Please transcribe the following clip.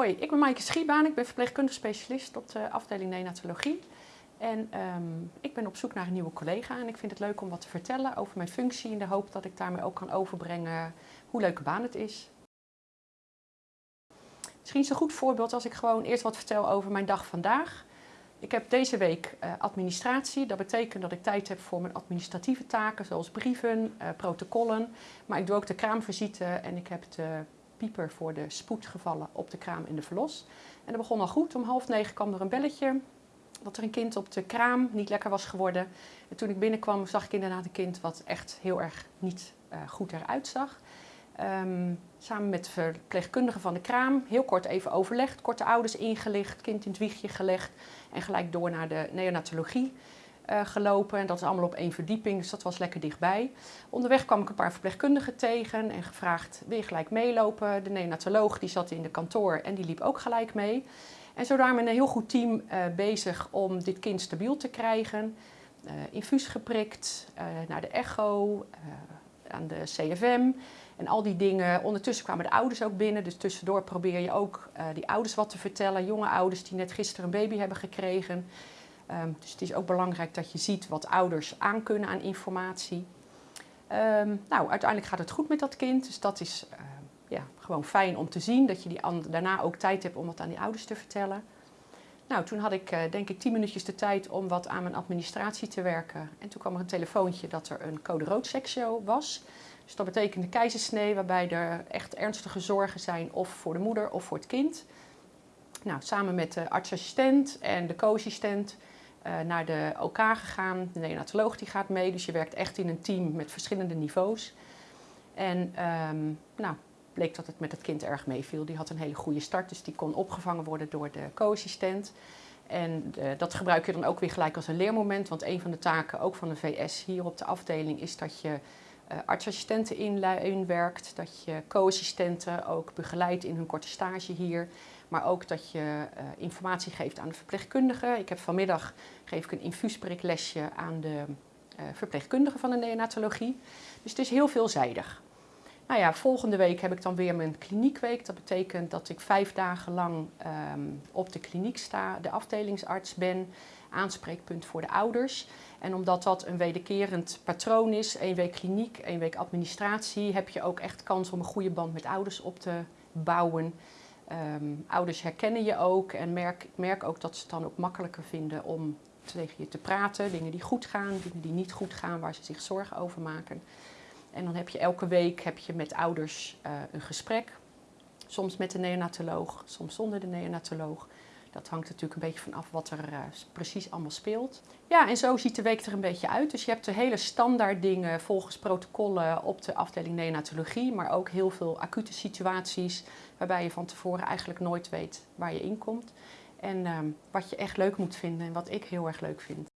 Hoi, ik ben Maaike Schiebaan. Ik ben verpleegkundig specialist op de afdeling neonatologie. En ehm, ik ben op zoek naar een nieuwe collega en ik vind het leuk om wat te vertellen over mijn functie in de hoop dat ik daarmee ook kan overbrengen hoe leuke baan het is. Misschien is een goed voorbeeld als ik gewoon eerst wat vertel over mijn dag vandaag. Ik heb deze week uh, administratie. Dat betekent dat ik tijd heb voor mijn administratieve taken, zoals brieven, uh, protocollen. Maar ik doe ook de kraamvisite en ik heb de pieper voor de spoedgevallen op de kraam in de verlos. En dat begon al goed. Om half negen kwam er een belletje dat er een kind op de kraam niet lekker was geworden. En toen ik binnenkwam zag ik inderdaad een kind wat echt heel erg niet uh, goed eruit zag. Um, samen met de verpleegkundige van de kraam, heel kort even overlegd, korte ouders ingelicht, kind in het wiegje gelegd en gelijk door naar de neonatologie uh, gelopen. En dat is allemaal op één verdieping, dus dat was lekker dichtbij. Onderweg kwam ik een paar verpleegkundigen tegen en gevraagd, wil je gelijk meelopen? De neonatoloog die zat in de kantoor en die liep ook gelijk mee. En zo met een heel goed team uh, bezig om dit kind stabiel te krijgen. Uh, infuus geprikt, naar de echo, aan de CFM en al die dingen. Ondertussen kwamen de ouders ook binnen, dus tussendoor probeer je ook die ouders wat te vertellen. Jonge ouders die net gisteren een baby hebben gekregen. Um, dus het is ook belangrijk dat je ziet wat ouders aankunnen aan informatie. Um, nou, uiteindelijk gaat het goed met dat kind, dus dat is uh, ja, gewoon fijn om te zien. Dat je die daarna ook tijd hebt om wat aan die ouders te vertellen. Nou, toen had ik uh, denk ik tien minuutjes de tijd om wat aan mijn administratie te werken. En toen kwam er een telefoontje dat er een code rood seksio was. Dus dat betekent een keizersnee waarbij er echt ernstige zorgen zijn of voor de moeder of voor het kind. Nou, samen met de artsassistent en de co-assistent naar de OK gegaan. De neonatoloog die gaat mee, dus je werkt echt in een team met verschillende niveaus. En um, nou, bleek dat het met het kind erg meeviel. Die had een hele goede start, dus die kon opgevangen worden door de co-assistent. En uh, dat gebruik je dan ook weer gelijk als een leermoment, want een van de taken ook van de VS hier op de afdeling is dat je uh, artsassistenten inwerkt, dat je co-assistenten ook begeleidt in hun korte stage hier. Maar ook dat je uh, informatie geeft aan de verpleegkundige. Ik heb vanmiddag geef ik een infuuspriklesje aan de uh, verpleegkundige van de neonatologie. Dus het is heel veelzijdig. Nou ja, volgende week heb ik dan weer mijn kliniekweek. Dat betekent dat ik vijf dagen lang um, op de kliniek sta, de afdelingsarts ben, aanspreekpunt voor de ouders. En omdat dat een wederkerend patroon is, één week kliniek, één week administratie, heb je ook echt kans om een goede band met ouders op te bouwen. Um, ouders herkennen je ook en merk, ik merk ook dat ze het dan ook makkelijker vinden om tegen je te praten. Dingen die goed gaan, dingen die niet goed gaan, waar ze zich zorgen over maken. En dan heb je elke week heb je met ouders uh, een gesprek. Soms met de neonatoloog, soms zonder de neonatoloog. Dat hangt natuurlijk een beetje van af wat er uh, precies allemaal speelt. Ja, en zo ziet de week er een beetje uit. Dus je hebt de hele standaard dingen volgens protocollen op de afdeling neonatologie, maar ook heel veel acute situaties waarbij je van tevoren eigenlijk nooit weet waar je in komt. En uh, wat je echt leuk moet vinden en wat ik heel erg leuk vind.